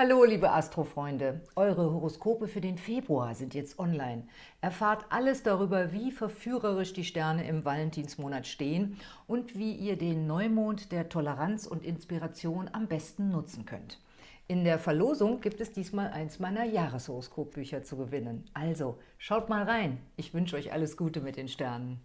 Hallo liebe Astrofreunde, eure Horoskope für den Februar sind jetzt online. Erfahrt alles darüber, wie verführerisch die Sterne im Valentinsmonat stehen und wie ihr den Neumond der Toleranz und Inspiration am besten nutzen könnt. In der Verlosung gibt es diesmal eins meiner Jahreshoroskopbücher zu gewinnen. Also, schaut mal rein. Ich wünsche euch alles Gute mit den Sternen.